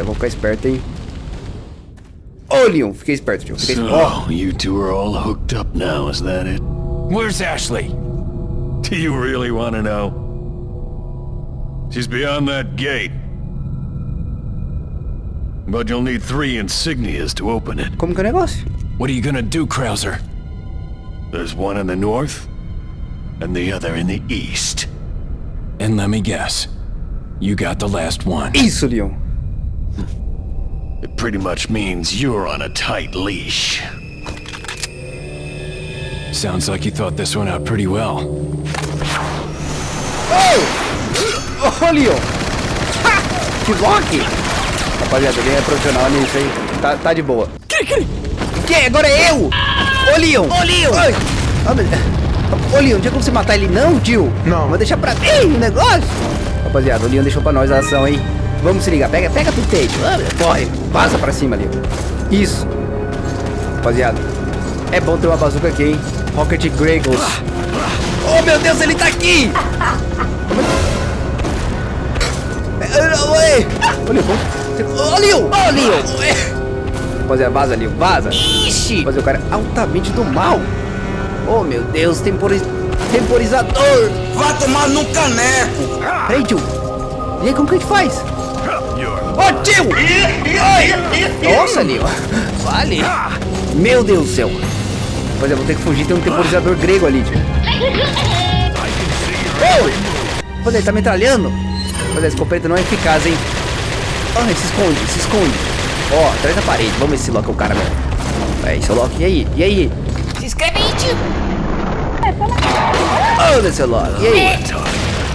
Rapaziada, vamos ficar esperto, hein? Ô, Leon, fiquei esperto, tio. Fiquei esperto. So, you two are all hooked up now, is that it? Where's Ashley? Do you really want to know? She's beyond that gate. But you'll need three insignias to open it. como que é o negócio? What are you gonna do, Krauser? There's one in the north, and the other in the east. And let me guess. You got the last one. Isso, Leon. It pretty much means you're on a tight leash. Sounds like you thought this one out pretty well. Ô, Leon! Ha! Que lock! Rapaziada, ele é profissional nisso, hein? Tá, tá de boa. Que? Agora é eu! Ô, Leon! Ô, Leon! Ai. Ah, mas- Ô, Leon, tinha como você matar ele não, tio? Não. Vou deixar pra mim o negócio. Rapaziada, o Leon deixou pra nós a ação, hein? Vamos se ligar. Pega, pega pro peito. Ah, Corre. Vaza pra cima, Leon. Isso. Rapaziada, é bom ter uma bazuca aqui, hein? Rocket Gregos. Oh, meu Deus, ele tá aqui! Oi! Olha, olha, olha! Rapaziada, vaza ali, vaza! Ixi! Rapaziada, o cara altamente do mal! Oh meu Deus, tempori... temporizador! Vai tomar no caneco! Peraí, tio! E aí, como que a gente faz? Ô, oh, tio! Ai! Nossa, ali, ó! Vale! Meu Deus do céu! Rapaziada, vou ter que fugir, tem um temporizador grego ali, tio! Oh! Rapaziada, ele tá metralhando! Rapaziada, esse escopeta não é eficaz, hein? Ai, se esconde, se esconde! Ó, atrás da parede, vamos ver se esse Loki é o cara mesmo. É isso, Loki, e aí? E aí? Se inscreve aí, tio. Olha, seu Loki, e aí?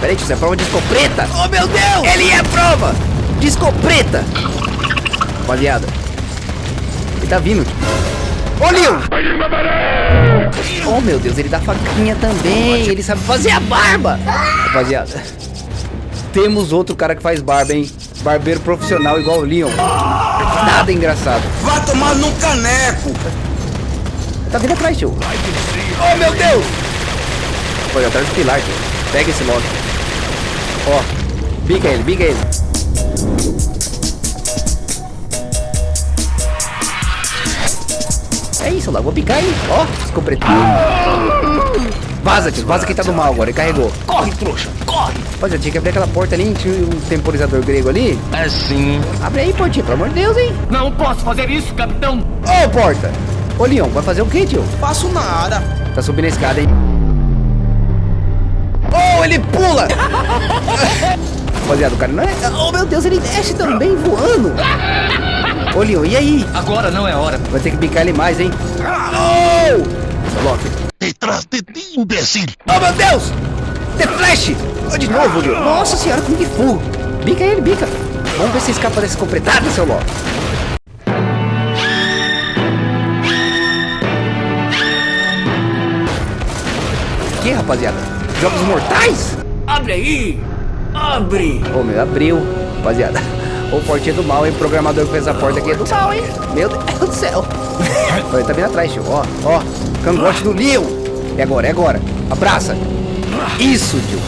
Peraí, tio, isso é prova de escopeta? Oh, meu Deus! Ele é a prova de escopeta! Rapaziada, ele tá vindo. Ô, Leon! Oh, meu Deus, ele dá faquinha também. Ele sabe fazer a barba. Rapaziada, temos outro cara que faz barba, hein? Barbeiro profissional igual o Leon. Nada engraçado. Vai tomar no caneco! Tá vindo atrás, tio. Oh, meu Deus! Foi atrás do pilar, tio. Pega esse logo. Ó, bica ele, bica ele. É isso, lá, vou picar aí. Ó, escopretinho. Vaza, tio, vaza quem tá do mal agora, ele carregou. Corre, trouxa! Corre! Rapaziada, tinha que abrir aquela porta ali, tinha um temporizador grego ali. É sim. Abre aí, portinha, pelo amor de Deus, hein. Não posso fazer isso, capitão! Ô, porta. Ô, Leon, vai fazer o quê, tio? Passo nada! Tá subindo a escada, hein? Oh, ele pula! Rapaziada, o cara não é... Oh, meu Deus, ele desce também voando! Ô, Leon, e aí? Agora não é hora! Vai ter que picar ele mais, hein? Oh! Seu Loki. Detrás de ti, imbécil! Oh, meu Deus! The Flash! Oh, de novo, Leon. Nossa senhora, Kung Fu! Bica ele, bica! Vamos ver se escapa dessa completada, seu Loki. Que, rapaziada? Jogos mortais? Abre aí! Abre! Ô, meu, abriu. Rapaziada, o portinho é do mal, hein? O programador que fez a porta aqui é do mal, hein? Meu Deus do céu. Ele tá vindo atrás, tio. Ó, ó. Cangote do Leon. É agora, é agora. Abraça. Isso, tio.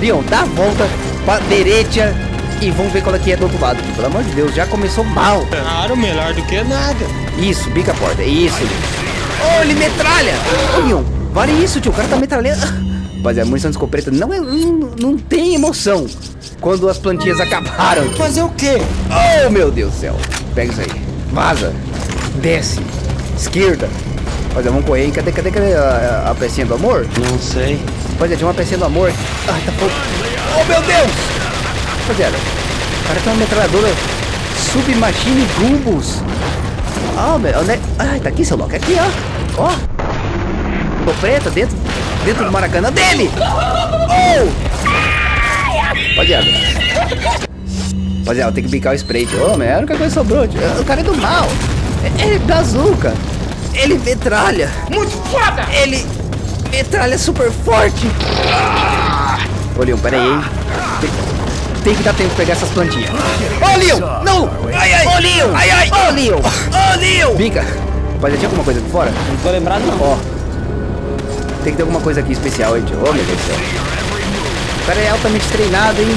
Leon, dá a volta pra direita e vamos ver qual é que é do outro lado. tio. Pelo amor de Deus, já começou mal. Claro, melhor do que nada! Isso, bica a porta. Isso, Leon. Oh, ele metralha. Ô, Leon, vale isso, tio. O cara tá metralhando. Rapaziada, a munição de escopeta não, é, não, não tem emoção quando as plantinhas acabaram. tio. Fazer o quê? Oh, meu Deus do céu. Pega isso aí. Vaza. Desce. Esquerda. Rapaziada, vamos correr. hein? Cadê, cadê, cadê a, a- a pecinha do amor? Não sei. Rapaziada, tinha uma pecinha do amor. Ai, tá fogo. Oh, meu Deus. Rapaziada, o cara tem uma metralhadora Submachine Gumbus. Ah, meu, onde é? Ai, tá aqui, seu louco. Aqui, ó. Ó. Tô preta dentro, dentro do Maracanã dele. Oh. Rapaziada. Rapaziada, tem que bicar o spray. Ô, meu, a única coisa que sobrou. O cara é do mal. É, Ele é bazuca. Ele metralha. Muito foda! Ele metralha super forte. Ô, Leon, pera aí. Tem, tem que dar tempo de pegar essas plantinhas. Ô, Leon! Não! Ai, ai! Ô, Leon! Ai, ai! Ô, Leon! Ô, Leon! Bica! Rapaziada, tinha alguma coisa aqui fora? Não tô lembrado não. Ó. Tem que ter alguma coisa aqui especial, hein, tio. Ô, meu Deus do céu. O cara é altamente treinado, hein?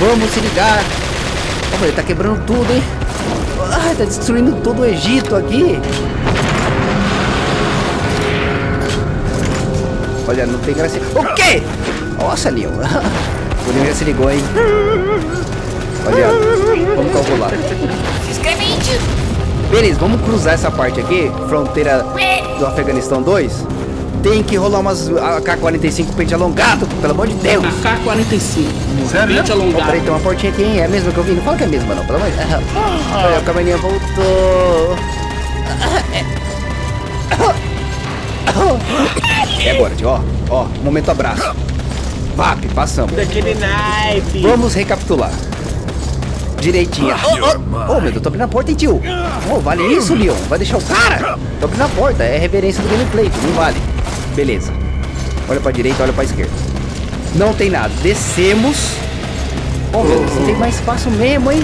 Vamos se ligar. Ó, ele tá quebrando tudo, hein? Ah, tá destruindo todo o Egito aqui. Olha, não tem graça. O quê? Nossa, Leon. O Leon já se ligou, hein? Olha, vamos calcular. Beleza, vamos cruzar essa parte aqui, fronteira do Afeganistão 2. Tem que rolar umas AK-45 pente alongado, pelo amor de Deus. AK-45. Sério? Pente Oh, alongado. peraí, tem uma portinha aqui, hein? É a mesma que eu vi? Não fala que é a mesma, não, pelo amor de Deus. Olha, o caverninha voltou. E agora, tio? Ó, ó, momento abraço. VAP, passamos. Daquele naipe. Vamos recapitular. Direitinho. Ô, oh, meu Deus, tô abrindo a porta, hein, tio? Ô, vale isso, Leon? Vai deixar o cara? Tô abrindo a porta, é reverência do gameplay, não vale. Beleza. Olha pra direita, olha pra esquerda. Não tem nada. Descemos. Ô, meu Deus, tem mais espaço mesmo, hein?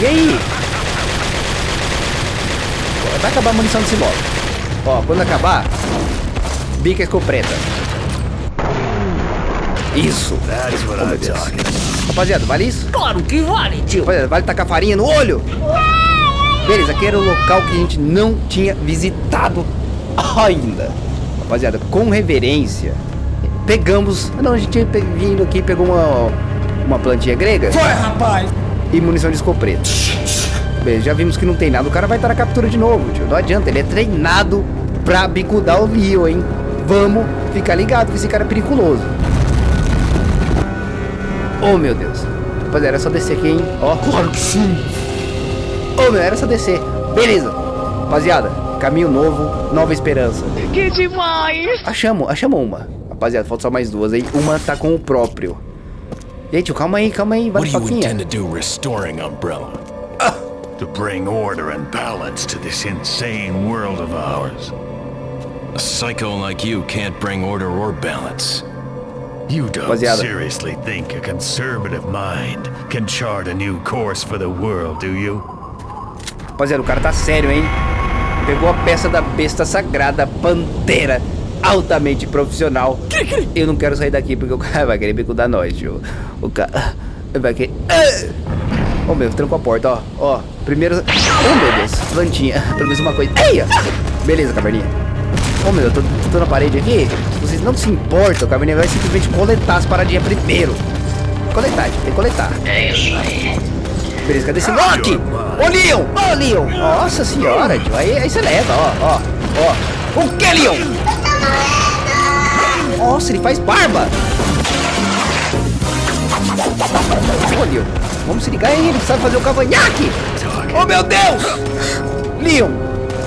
E aí? Vai acabar a munição desse modo. Ó, quando acabar, bica escopeta. Isso. Oh. Rapaziada, vale isso? Claro que vale, tio. Rapaziada, vale tacar farinha no olho? Beleza, aqui era o local que a gente não tinha visitado ainda. Rapaziada, com reverência, pegamos... Ah, não, a gente vindo aqui, pegou uma, uma plantinha grega Foi, rapaz. e munição de escopeta. Beleza, já vimos que não tem nada. O cara vai estar na captura de novo, tio. Não adianta, ele é treinado pra bicudar o Leo, hein? Vamos ficar ligado que esse cara é periculoso. Oh, meu Deus. Rapaziada, era só descer aqui, hein? Ó. Claro que sim. Ô, meu, era só descer. Beleza. Rapaziada, caminho novo, nova esperança. Que demais. Achamos, achamos uma. Rapaziada, falta só mais duas aí. Uma tá com o próprio. E aí, tio, calma aí, calma aí. Vai What do you faquinha. intend to do restoring Umbrella? To bring order and balance to this insane world of ours. A psycho like you can't bring order or balance. You don't Rapaziada. seriously think a conservative mind can chart a new course for the world, do you? Rapaziada, o cara tá sério, hein? Pegou a peça da besta sagrada, Pantera, altamente profissional. Eu não quero sair daqui porque o cara vai querer bicudar nós, tio. O cara vai querer... Ô, meu, trancou a porta, ó. Ó, primeiro... Oh, meu Deus, plantinha. Pelo menos uma coisa... Eia! Beleza, caverninha. Ô, meu, eu tô, tô na parede aqui. Vocês não se importam, o caverninha vai simplesmente coletar as paradinhas primeiro. Coletar, tem que coletar. É isso aí. Beleza, cadê esse Loki? Ô, Leon! Ô, Leon! Nossa senhora, tio. Aí, aí você leva, ó, ó, ó. O que, Leon? Nossa, ele faz barba. Ô, Leon, vamos se ligar aí, ele sabe fazer o cavanhaque. Oh, meu Deus! Leon,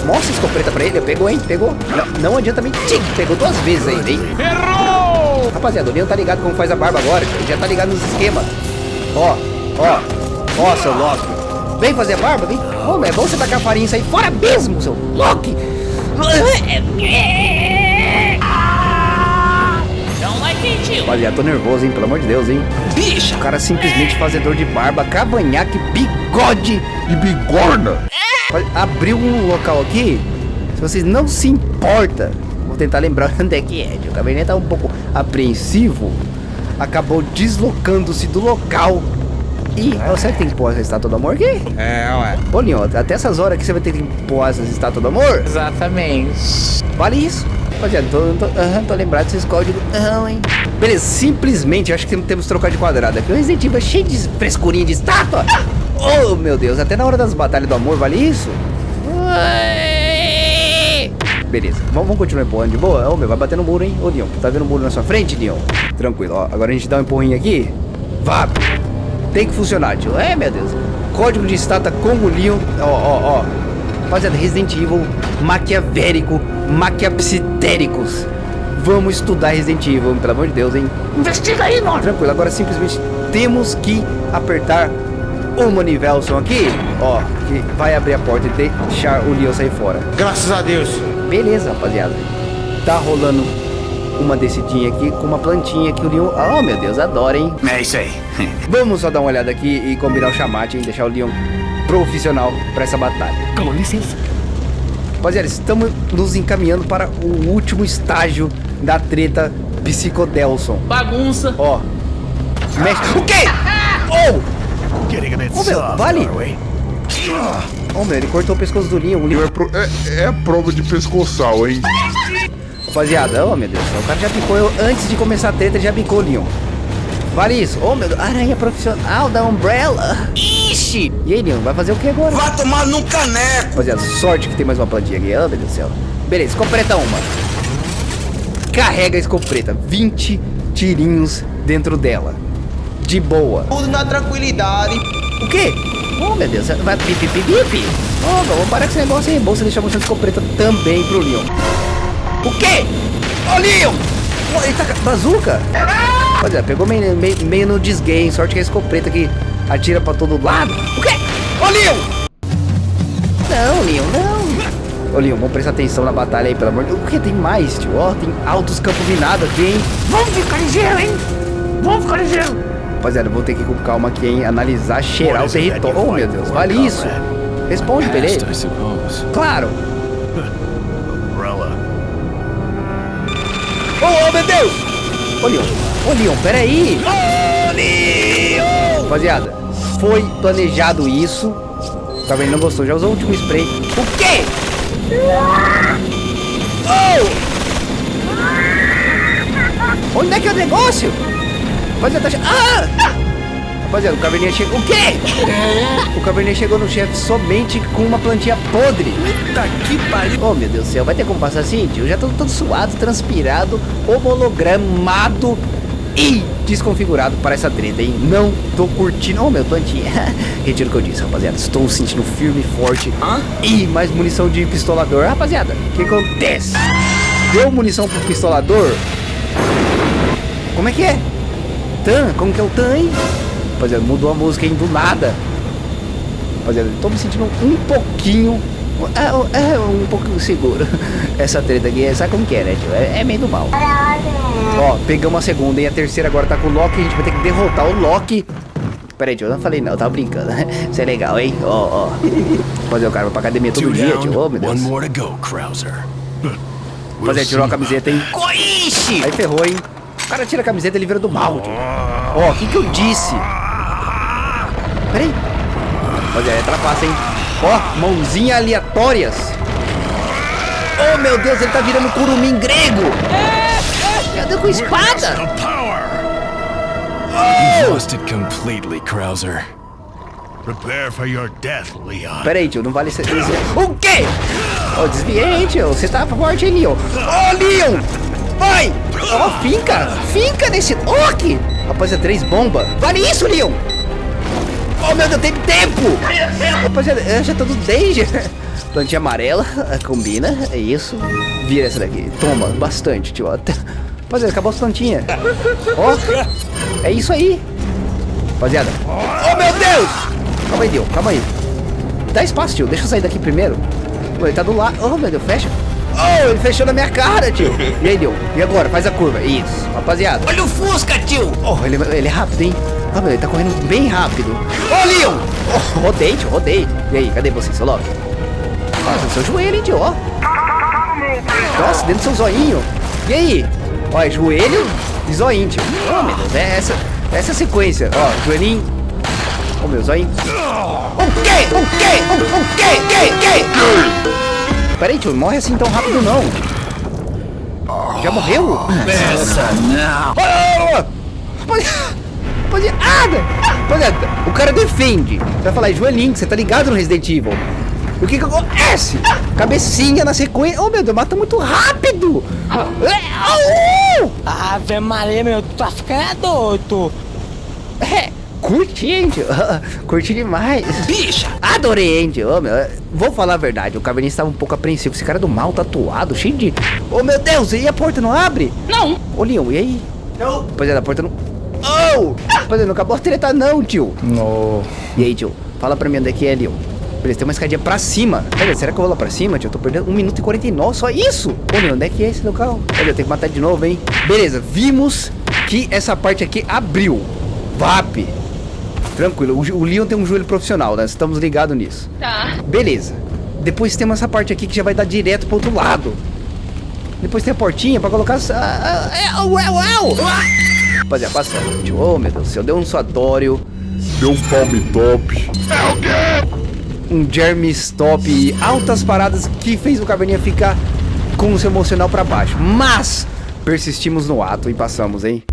mostra a escopeta pra ele. Pegou, hein? Pegou. Não, não adianta mentir. Pegou duas vezes ainda, hein? Errou! Rapaziada, o Leon tá ligado como faz a barba agora. Ele já tá ligado nos esquemas. Ó, ó. Ó, seu Loki. Vem fazer barba, vem. Ô, é bom você tacar a farinha e sair fora mesmo, seu Loki. Rapaziada, tô nervoso, hein? Pelo amor de Deus, hein? Bicha. O cara simplesmente fazedor de barba, cavanhaque, bigode e bigorna. Olha, Abriu um local aqui. Se vocês não se importam, vou tentar lembrar onde é que é. O caverninha tá um pouco apreensivo. Acabou deslocando-se do local. Será que tem que pôr essa estátua do amor aqui? É, ué. Ô, Leon, até essas horas aqui você vai ter que pôr essas estátuas do amor? Exatamente. Vale isso. Rapaziada, tô, tô, aham, tô lembrado desses códigos. Aham, hein? Beleza, simplesmente acho que temos que trocar de quadrado aqui. O Resident Evil é cheio de frescurinha de estátua. Oh, meu Deus, até na hora das batalhas do amor, vale isso? Beleza, vamos, vamos continuar empurrando de boa? Ô, meu, vai bater no muro, hein? Ô, Leon, tá vendo o muro na sua frente, Leon? Tranquilo, ó. Agora a gente dá um empurrinho aqui. Vá! Tem que funcionar, tio. É, meu Deus. Código de estátua como Leon. Ó, ó, ó. Rapaziada, Resident Evil maquiavélico, maquiapsitéricos. Vamos estudar Resident Evil, pelo amor de Deus, hein? Investiga aí, Norton. Tranquilo, agora simplesmente temos que apertar o manivelson aqui, ó, que vai abrir a porta e deixar o Leon sair fora. Graças a Deus. Beleza, rapaziada. Tá rolando uma descidinha aqui com uma plantinha que o Leon... Oh, meu Deus, adora, hein? É isso aí. Vamos só dar uma olhada aqui e combinar o chamate, hein? Deixar o Leon profissional pra essa batalha. Com licença. Rapaziada, estamos nos encaminhando para o último estágio da treta Psicodelson. Bagunça. Ó. Mexe. O quê? Oh! Ô, meu, vale. Ô, meu, ele cortou o pescoço do Leon. O Leon É, pro- é, é prova de pescoçal, hein? Rapaziada, oh meu Deus, o cara já picou eu antes de começar a treta, ele já picou o Leon. Vale isso. Oh meu Deus, aranha profissional da Umbrella. Ixi! E aí, Leon, vai fazer o que agora? Vai tomar num caneco. Rapaziada, sorte que tem mais uma plantinha aqui. Oh meu Deus do céu. Beleza, escopeta uma. Carrega a escopeta. 20 tirinhos dentro dela. De boa. Tudo na tranquilidade. O quê? Oh meu Deus, vai bip bip. Oh, vamos parar com esse negócio aí. Bolsa deixar a mochila de escopeta também pro Leon. O quê? Ô, Leon! Oh, ele tá com a bazuca? Olha, pegou meio, meio, meio no desgame. Sorte que é a escopeta que atira pra todo lado. O quê? Ô, Leon! Não, Leon, não. Ô, Leon, vamos prestar atenção na batalha aí, pelo amor de Deus. O que tem mais, tio? Ó, tem altos campos minados aqui, hein? Vamos ficar ligeiro, hein? Vamos ficar ligeiro. Rapaziada, eu vou ter que ir com calma aqui, hein? Analisar, cheirar o território. Oh, meu Deus, vale isso. Responde, beleza? Claro. Deus! Ô, Leon. Ô, Leon, peraí. Ô, Leon! Rapaziada, foi planejado isso. Tá vendo? Não gostou. Já usou o último spray. O quê? Oh! Onde é que é o negócio? Rapaziada, tá... Ah! Rapaziada, o Caverninha chegou... O quê? O Caverninha chegou no chefe somente com uma plantinha podre. Tá que pariu. Oh, meu Deus do céu, vai ter como passar assim, tio? Eu já tô todo suado, transpirado, homologramado e desconfigurado para essa treta, hein? Não tô curtindo. Oh, meu plantinha. Retiro o que eu disse, rapaziada. Estou sentindo firme e forte. E mais munição de pistolador. Rapaziada, o que acontece? Deu munição pro pistolador? Como é que é? Tan? Como que é o Tan, hein? Rapaziada, mudou a música, hein? Do nada. Rapaziada, eu tô me sentindo um pouquinho. É, é um pouquinho seguro. Essa treta aqui, sabe como que é, né, tio? É, é meio do mal. Ó, pegamos a segunda e a terceira agora tá com o Loki. A gente vai ter que derrotar o Loki. Pera aí, tio, eu não falei não, eu tava brincando. Isso é legal, hein? Ó, ó. Fazer o cara vai pra academia todo dia, tio. Oh, meu one Deus. more to go, Krauser. Fazer, tirou a camiseta, hein? Ixi! Aí ferrou, hein? O cara tira a camiseta e ele vira do mal, tio. Ó, o que que eu disse? Pera aí. Rapaziada, é trapaça, hein? Ó, mãozinha aleatórias. Oh, meu Deus, ele tá virando curumim grego. Meu Deus, com espada. You've lost it completely, Krauser. Prepare for your death, Leon. Pera aí, tio, não vale ser... O quê? Ô, desviei, hein, tio. Você tá forte, hein, Leon? Ô, Leon! Vai! Ó, finca! Finca nesse Loki! Rapaziada, três bombas. Vale isso, Leon! Oh, meu Deus, tem tempo! Rapaziada, eu já tô do danger. Plantinha amarela, combina, é isso. Vira essa daqui. Toma, bastante, tio. Rapaziada, acabou as plantinhas. Ó, é isso aí. Rapaziada. Oh, meu Deus! Calma aí, Dio, calma aí. Dá espaço, tio. Deixa eu sair daqui primeiro. Ele tá do lado. Oh, meu Deus, fecha. Oh, ele fechou na minha cara, tio. E aí, Dio? E agora? Faz a curva. Isso, rapaziada. Olha o Fusca, tio. Oh, ele, ele é rápido, hein? Ah, meu, ele tá correndo bem rápido. Ô, oh, Leon! Oh, rodei, tio, rodei. E aí, cadê você, seu Loki? Nossa, seu joelho, hein, tio, ó. Nossa, dentro do seu zoinho. E aí? Ó, é joelho e zoinho, tio. Oh, meu Deus, é essa, essa é a sequência. Ó, joelhinho. Ó, meu zoinho. O quê? O quê? O, o quê? Quê? Quê? Peraí, tio, morre assim tão rápido, não. Já morreu? Essa não. Rapaziada, rapaziada, rapaziada, o cara defende. Você vai falar, é joelhinho, você tá ligado no Resident Evil. O que que acontece? Cabecinha na sequência. Oh, meu Deus, mata muito rápido. É, au! Ave Maria, meu, tu tá ficando doido. É, curti, tio? Curti demais. Bicha. Adorei, tio? Ô, meu, vou falar a verdade, o Cavernista estava um pouco apreensivo. Esse cara do mal tatuado, cheio de... Oh, meu Deus, e a porta não abre? Não. Ô, Leon, e aí? Não. Rapaziada, a porta não... Oh! Rapaziada, não acabou a treta não, tio. No. E aí, tio? Fala pra mim onde é que é, Leon. Beleza, tem uma escadinha pra cima. Será que eu vou lá pra cima, tio? Eu tô perdendo 1 minuto e 49, só isso? Ô, Leon, onde é que é esse local? Olha, eu tenho que matar de novo, hein? Beleza, vimos que essa parte aqui abriu. VAP. Tranquilo, o, o Leon tem um joelho profissional, né? Estamos ligados nisso. Tá. Beleza. Depois temos essa parte aqui que já vai dar direto pro outro lado. Depois tem a portinha pra colocar... ah, ah, é, au, au. Rapaziada, tio. Oh, meu Deus do céu. Deu um suadório. deu um palme top. um Jeremy Stop e altas paradas que fez o Caverninha ficar com o seu emocional pra baixo. Mas persistimos no ato e passamos, hein?